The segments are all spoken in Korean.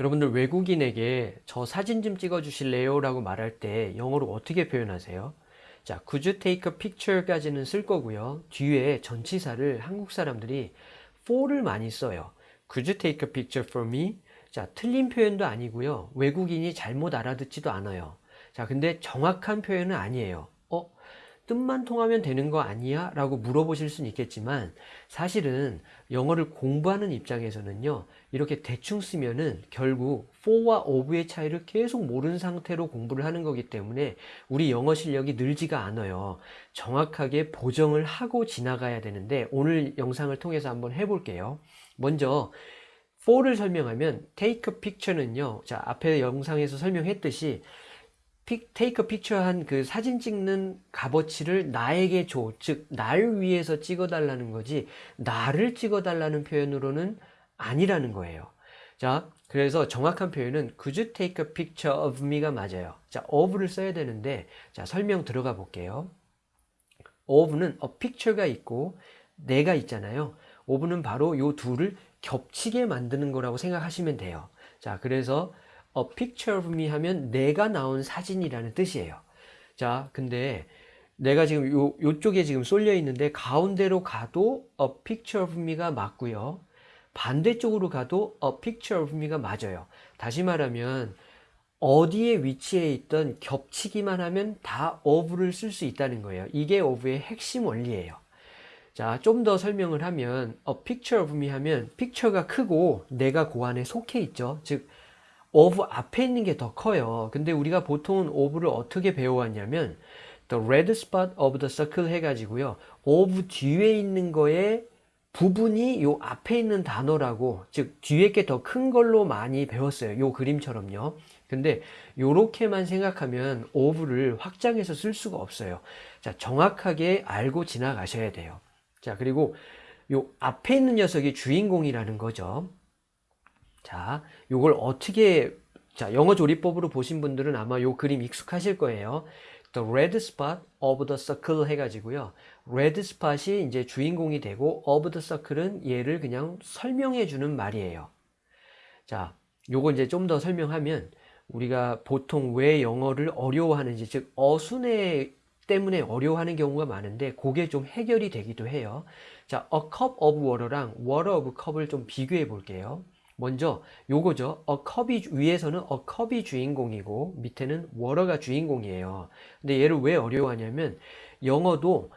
여러분들 외국인에게 저 사진 좀 찍어 주실래요? 라고 말할 때 영어로 어떻게 표현하세요? 자, could you take a picture 까지는 쓸 거고요. 뒤에 전치사를 한국 사람들이 for를 많이 써요. could you take a picture for me? 자, 틀린 표현도 아니고요. 외국인이 잘못 알아듣지도 않아요. 자, 근데 정확한 표현은 아니에요. 어? 뜻만 통하면 되는 거 아니야? 라고 물어보실 수는 있겠지만 사실은 영어를 공부하는 입장에서는요 이렇게 대충 쓰면은 결국 for와 of의 차이를 계속 모르는 상태로 공부를 하는 거기 때문에 우리 영어 실력이 늘지가 않아요 정확하게 보정을 하고 지나가야 되는데 오늘 영상을 통해서 한번 해볼게요 먼저 for를 설명하면 take a picture는요 자 앞에 영상에서 설명했듯이 a picture 한그 사진 찍는 값어치를 나에게 줘. 즉, 날 위해서 찍어달라는 거지, 나를 찍어달라는 표현으로는 아니라는 거예요. 자, 그래서 정확한 표현은 could you take a picture of me가 맞아요. 자, of를 써야 되는데, 자, 설명 들어가 볼게요. of는 a picture가 있고, 내가 있잖아요. of는 바로 요 둘을 겹치게 만드는 거라고 생각하시면 돼요. 자, 그래서 a picture of me 하면 내가 나온 사진이라는 뜻이에요. 자, 근데 내가 지금 요, 요쪽에 지금 쏠려 있는데 가운데로 가도 a picture of me가 맞고요. 반대쪽으로 가도 a picture of me가 맞아요. 다시 말하면 어디에 위치해 있던 겹치기만 하면 다 of를 쓸 수 있다는 거예요. 이게 of의 핵심 원리예요. 자, 좀 더 설명을 하면 a picture of me 하면 picture가 크고 내가 그 안에 속해 있죠. 즉 of 앞에 있는 게 더 커요. 근데 우리가 보통은 of를 어떻게 배워왔냐면 the red spot of the circle 해가지고요. of 뒤에 있는 거에 부분이 요 앞에 있는 단어라고 즉 뒤에 게 더 큰 걸로 많이 배웠어요. 요 그림처럼요. 근데 요렇게만 생각하면 of를 확장해서 쓸 수가 없어요. 자, 정확하게 알고 지나가셔야 돼요. 자, 그리고 요 앞에 있는 녀석이 주인공이라는 거죠. 자, 요걸 어떻게 자, 영어 조리법으로 보신 분들은 아마 요 그림 익숙하실 거예요. The red spot of the circle 해가지고요. red spot이 이제 주인공이 되고 of the circle은 얘를 그냥 설명해 주는 말이에요. 자, 요거 이제 좀 더 설명하면 우리가 보통 왜 영어를 어려워하는지 즉 어순에 때문에 어려워하는 경우가 많은데 그게 좀 해결이 되기도 해요. 자, a cup of water랑 water of cup을 좀 비교해 볼게요. 먼저 요거죠. a cup이 위에서는 a cup이 주인공이고 밑에는 water가 주인공이에요. 근데 얘를 왜 어려워하냐면 영어도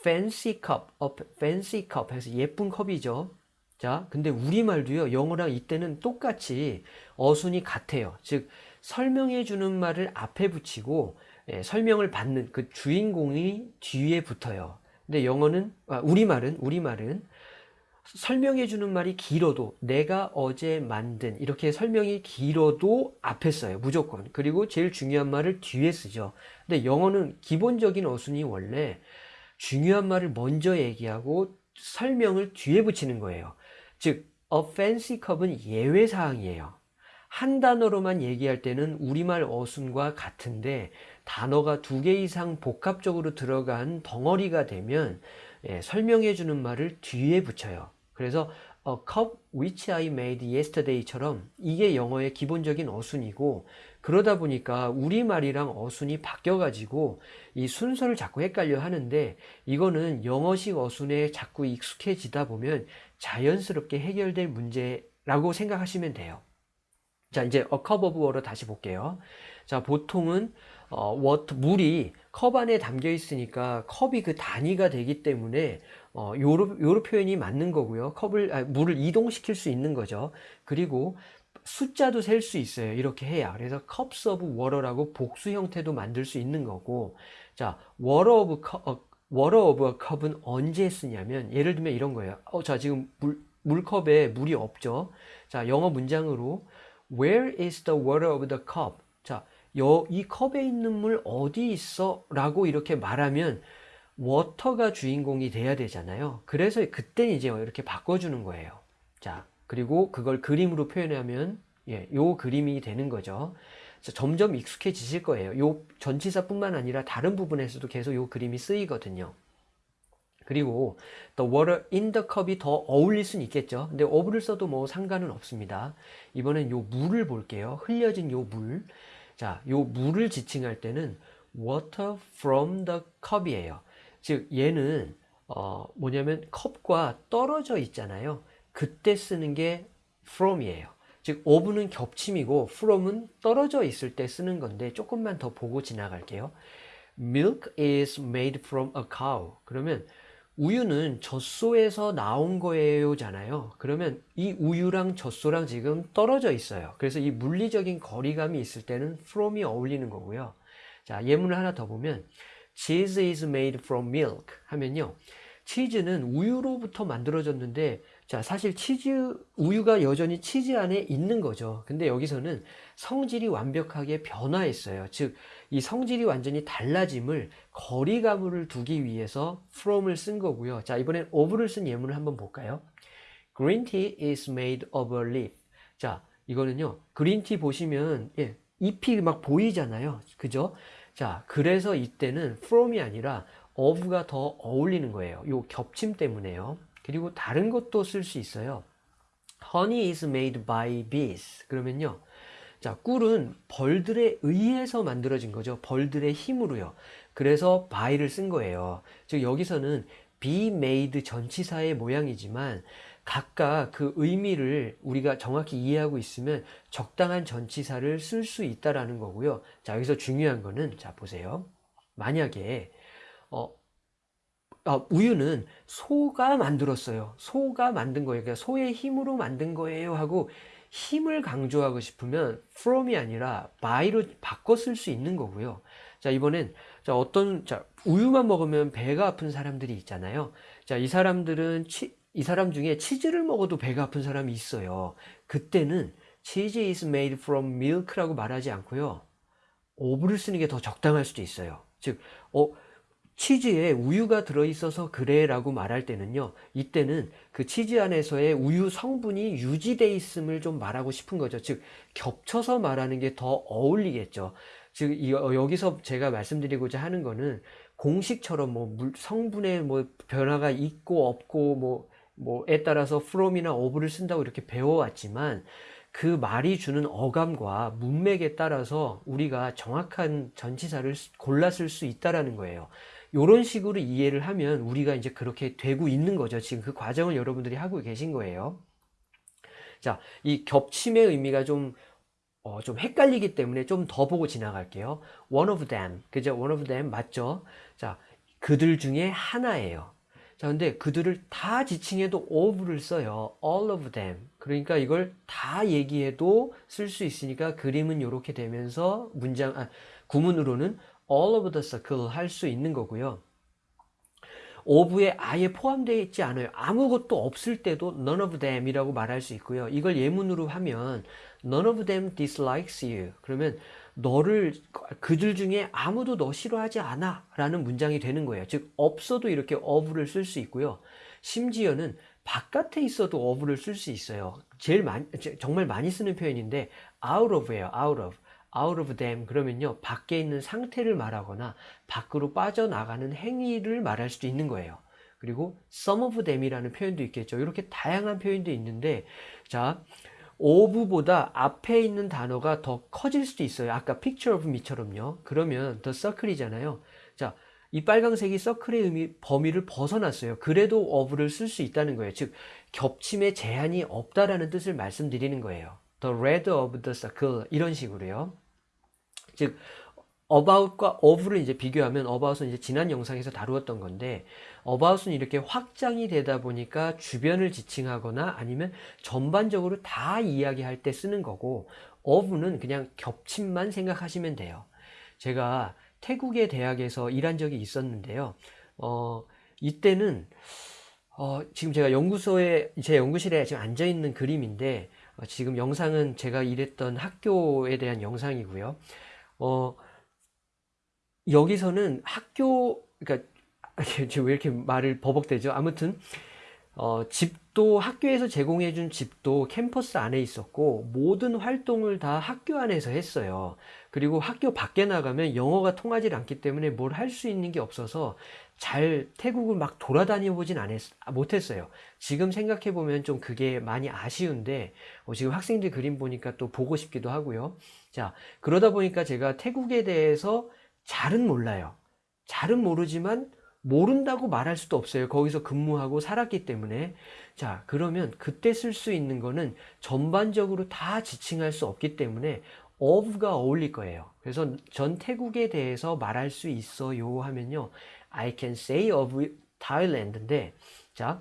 fancy cup, a fancy cup 해서 예쁜 컵이죠. 자, 근데 우리말도요. 영어랑 이때는 똑같이 어순이 같아요. 즉 설명해 주는 말을 앞에 붙이고 예, 설명을 받는 그 주인공이 뒤에 붙어요. 근데 영어는 아, 우리말은 우리말은 설명해 주는 말이 길어도 내가 어제 만든 이렇게 설명이 길어도 앞에 써요 무조건. 그리고 제일 중요한 말을 뒤에 쓰죠. 근데 영어는 기본적인 어순이 원래 중요한 말을 먼저 얘기하고 설명을 뒤에 붙이는 거예요. 즉 fancy cup은 예외 사항이에요. 한 단어로만 얘기할 때는 우리말 어순과 같은데 단어가 두 개 이상 복합적으로 들어간 덩어리가 되면 예, 설명해 주는 말을 뒤에 붙여요. 그래서 a cup which I made yesterday처럼 이게 영어의 기본적인 어순이고 그러다 보니까 우리말이랑 어순이 바뀌어 가지고 이 순서를 자꾸 헷갈려 하는데 이거는 영어식 어순에 자꾸 익숙해지다 보면 자연스럽게 해결될 문제라고 생각하시면 돼요. 자 이제 a cup of water 다시 볼게요. 자 보통은 어, water, 물이 컵 안에 담겨 있으니까 컵이 그 단위가 되기 때문에 어, 요로, 요로 표현이 맞는 거고요. 컵을, 아, 물을 이동시킬 수 있는 거죠. 그리고 숫자도 셀 수 있어요. 이렇게 해야. 그래서 cups of water라고 복수 형태도 만들 수 있는 거고. 자, cup, 어, water of a cup은 언제 쓰냐면, 예를 들면 이런 거예요. 어, 자, 지금 물, 물컵에 물이 없죠. 자, 영어 문장으로, where is the water of the cup? 자, 여, 이 컵에 있는 물 어디 있어? 라고 이렇게 말하면 워터가 주인공이 돼야 되잖아요. 그래서 그때 이제 이렇게 바꿔주는 거예요. 자, 그리고 그걸 그림으로 표현하면 예, 요 그림이 되는 거죠. 점점 익숙해지실 거예요. 요 전치사 뿐만 아니라 다른 부분에서도 계속 요 그림이 쓰이거든요. 그리고 the water in the cup이 더 어울릴 수는 있겠죠. 근데 of를 써도 뭐 상관은 없습니다. 이번엔 요 물을 볼게요. 흘려진 요 물. 자, 요 물을 지칭할 때는 water from the cup이에요. 즉 얘는 어 뭐냐면 컵과 떨어져 있잖아요. 그때 쓰는 게 from이에요. 즉 of는 겹침이고 from은 떨어져 있을 때 쓰는 건데 조금만 더 보고 지나갈게요. Milk is made from a cow. 그러면 우유는 젖소에서 나온 거예요 잖아요. 그러면 이 우유랑 젖소랑 지금 떨어져 있어요. 그래서 이 물리적인 거리감이 있을 때는 from이 어울리는 거고요. 자, 예문을 하나 더 보면 cheese is made from milk 하면요. 치즈는 우유로부터 만들어졌는데 자, 사실 치즈, 우유가 여전히 치즈 안에 있는 거죠. 근데 여기서는 성질이 완벽하게 변화했어요. 즉, 이 성질이 완전히 달라짐을 거리감을 두기 위해서 from을 쓴 거고요. 자, 이번엔 of를 쓴 예문을 한번 볼까요? Green tea is made of a leaf. 자, 이거는요. 그린티 보시면 예, 잎이 막 보이잖아요. 그죠? 자, 그래서 이때는 from이 아니라 of가 더 어울리는 거예요. 요 겹침 때문에요. 그리고 다른 것도 쓸 수 있어요. Honey is made by bees. 그러면요. 자, 꿀은 벌들에 의해서 만들어진 거죠. 벌들의 힘으로요. 그래서 by를 쓴 거예요. 즉 여기서는 be made 전치사의 모양이지만 각각 그 의미를 우리가 정확히 이해하고 있으면 적당한 전치사를 쓸 수 있다라는 거고요. 자, 여기서 중요한 거는 자, 보세요. 만약에 어, 어, 우유는 소가 만들었어요. 소가 만든 거예요. 그러니까 소의 힘으로 만든 거예요 하고 힘을 강조하고 싶으면 from이 아니라 by로 쓸수 있는 거고요. 자, 이번엔 자, 어떤 자, 우유만 먹으면 배가 아픈 사람들이 있잖아요. 자, 이 사람들은 치, 이 사람 중에 치즈를 먹어도 배가 아픈 사람이 있어요. 그때는 cheese is made from milk라고 말하지 않고요. 오브를 쓰는 게 더 적당할 수도 있어요. 즉, 어, 치즈에 우유가 들어있어서 그래 라고 말할 때는요 이때는 그 치즈 안에서의 우유 성분이 유지되어 있음을 좀 말하고 싶은 거죠 즉 겹쳐서 말하는 게 더 어울리겠죠 즉 어, 여기서 제가 말씀드리고자 하는 거는 공식처럼 뭐 성분의 뭐 변화가 있고 없고 뭐 뭐에 따라서 from이나 of를 쓴다고 이렇게 배워왔지만 그 말이 주는 어감과 문맥에 따라서 우리가 정확한 전치사를 쓸수 있다라는 거예요. 이런 식으로 이해를 하면 우리가 이제 그렇게 되고 있는 거죠. 지금 그 과정을 여러분들이 하고 계신 거예요. 자, 이 겹침의 의미가 좀, 어, 좀 헷갈리기 때문에 좀 더 보고 지나갈게요. One of them. 그죠? One of them 맞죠? 자, 그들 중에 하나예요. 자, 근데 그들을 다 지칭해도 of를 써요. all of them. 그러니까 이걸 다 얘기해도 쓸 수 있으니까 그림은 이렇게 되면서 문장, 아, 구문으로는 all of the circle 할 수 있는 거고요. of에 아예 포함되어 있지 않아요. 아무것도 없을 때도 none of them 이라고 말할 수 있고요. 이걸 예문으로 하면 none of them dislikes you. 그러면 너를 그들 중에 아무도 너 싫어하지 않아 라는 문장이 되는 거예요. 즉 없어도 이렇게 of를 쓸 수 있고요. 심지어는 바깥에 있어도 of를 쓸 수 있어요. 제일 많이 정말 많이 쓰는 표현인데 out of예요. out of. Out of them 그러면요 밖에 있는 상태를 말하거나 밖으로 빠져나가는 행위를 말할 수도 있는 거예요 그리고 some of them이라는 표현도 있겠죠 이렇게 다양한 표현도 있는데 자 of보다 앞에 있는 단어가 더 커질 수도 있어요 아까 picture of me처럼요 그러면 the circle이잖아요 자 이 빨강색이 서클의 의미, 범위를 벗어났어요. 그래도 of를 쓸 수 있다는 거예요. 즉, 겹침에 제한이 없다라는 뜻을 말씀드리는 거예요. The red of the circle 이런 식으로요. 즉 about과 of를 이제 비교하면 about은 이제 지난 영상에서 다루었던 건데 about은 이렇게 확장이 되다 보니까 주변을 지칭하거나 아니면 전반적으로 다 이야기할 때 쓰는 거고 of는 그냥 겹침만 생각하시면 돼요. 제가 태국의 대학에서 일한 적이 있었는데요. 어, 이때는 어, 지금 제가 연구소에 제 연구실에 지금 앉아 있는 그림인데 어, 지금 영상은 제가 일했던 학교에 대한 영상이고요. 어, 여기서는 학교, 지금 왜 이렇게 말을 버벅대죠? 아무튼, 어, 집 집도 학교에서 제공해준 집도 캠퍼스 안에 있었고 모든 활동을 다 학교 안에서 했어요. 그리고 학교 밖에 나가면 영어가 통하지 않기 때문에 뭘 할 수 있는 게 없어서 잘 태국을 막 돌아다녀 보진 못했어요. 지금 생각해 보면 좀 그게 많이 아쉬운데 어, 지금 학생들 그림 보니까 또 보고 싶기도 하고요. 자 그러다 보니까 제가 태국에 대해서 잘은 몰라요. 잘은 모르지만 모른다고 말할 수도 없어요. 거기서 근무하고 살았기 때문에. 자, 그러면 그때 쓸 수 있는 거는 전반적으로 다 지칭할 수 없기 때문에 of가 어울릴 거예요. 그래서 전 태국에 대해서 말할 수 있어요 하면요. I can say of Thailand인데, 자,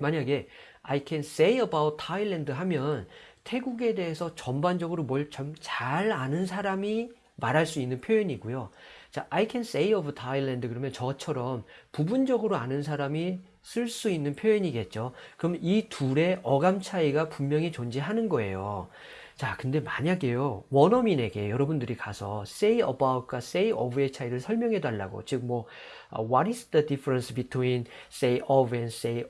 만약에 I can say about Thailand 하면 태국에 대해서 전반적으로 뭘 좀 잘 아는 사람이 말할 수 있는 표현이고요. 자, I can say of Thailand 그러면 저처럼 부분적으로 아는 사람이 쓸 수 있는 표현이겠죠. 그럼 이 둘의 어감 차이가 분명히 존재하는 거예요. 자, 근데 만약에요, 원어민에게 여러분들이 가서 say about과 say of의 차이를 설명해 달라고, 즉, 뭐, uh, what is the difference between say of and say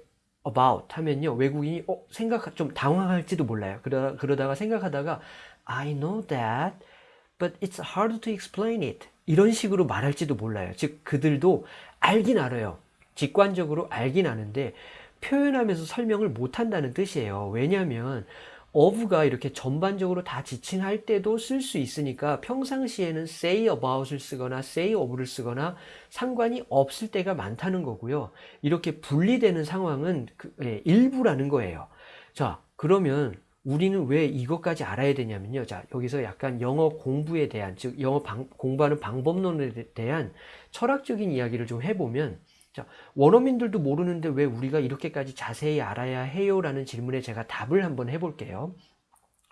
about 하면요, 외국인이, 어, 생각, 좀 당황할지도 몰라요. 그러, 그러다가 생각하다가, I know that, but it's hard to explain it. 이런 식으로 말할지도 몰라요. 즉, 그들도 알긴 알아요. 직관적으로 알긴 아는데, 표현하면서 설명을 못 한다는 뜻이에요. 왜냐하면, of가 이렇게 전반적으로 다 지칭할 때도 쓸 수 있으니까 평상시에는 say about을 쓰거나 say of를 쓰거나 상관이 없을 때가 많다는 거고요. 이렇게 분리되는 상황은 그, 예, 일부라는 거예요. 자, 그러면 우리는 왜 이것까지 알아야 되냐면요. 자, 여기서 약간 영어 공부에 대한, 즉, 영어 방, 공부하는 방법론에 대한 철학적인 이야기를 좀 해보면, 자, 원어민들도 모르는데 왜 우리가 이렇게까지 자세히 알아야 해요? 라는 질문에 제가 답을 한번 해볼게요.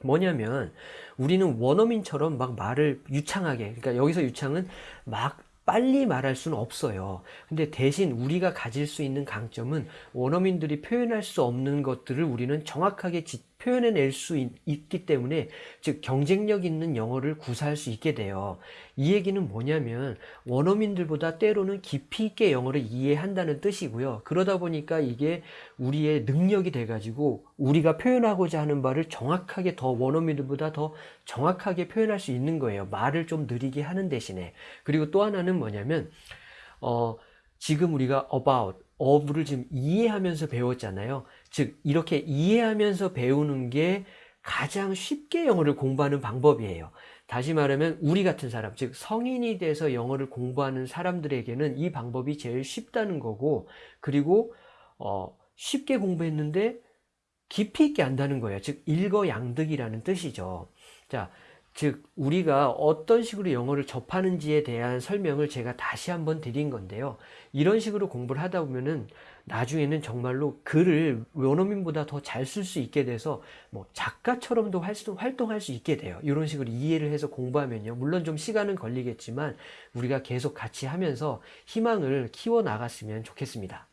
뭐냐면, 우리는 원어민처럼 막 말을 유창하게, 그러니까 여기서 유창은 막 빨리 말할 수는 없어요. 근데 대신 우리가 가질 수 있는 강점은 원어민들이 표현할 수 없는 것들을 우리는 정확하게 표현해낼 수 있, 기 때문에 즉 경쟁력 있는 영어를 구사할 수 있게 돼요. 이 얘기는 뭐냐면 원어민들보다 때로는 깊이 있게 영어를 이해한다는 뜻이고요. 그러다 보니까 이게 우리의 능력이 돼가지고 우리가 표현하고자 하는 바를 정확하게 더 원어민들보다 더 정확하게 표현할 수 있는 거예요. 말을 좀 느리게 하는 대신에. 그리고 또 하나는 뭐냐면 어, 지금 우리가 about, of를 지금 이해하면서 배웠잖아요. 즉 이렇게 이해하면서 배우는 게 가장 쉽게 영어를 공부하는 방법이에요. 다시 말하면 우리 같은 사람, 즉 성인이 돼서 영어를 공부하는 사람들에게는 이 방법이 제일 쉽다는 거고 그리고 어, 쉽게 공부했는데 깊이 있게 안다는 거예요. 즉 일거양득이라는 뜻이죠. 자, 즉 우리가 어떤 식으로 영어를 접하는지에 대한 설명을 제가 다시 한번 드린 건데요. 이런 식으로 공부를 하다 보면은 나중에는 정말로 글을 원어민보다 더 잘 쓸 수 있게 돼서 뭐 작가처럼도 활동할 수 있게 돼요. 이런 식으로 이해를 해서 공부하면요. 물론 좀 시간은 걸리겠지만 우리가 계속 같이 하면서 희망을 키워 나갔으면 좋겠습니다.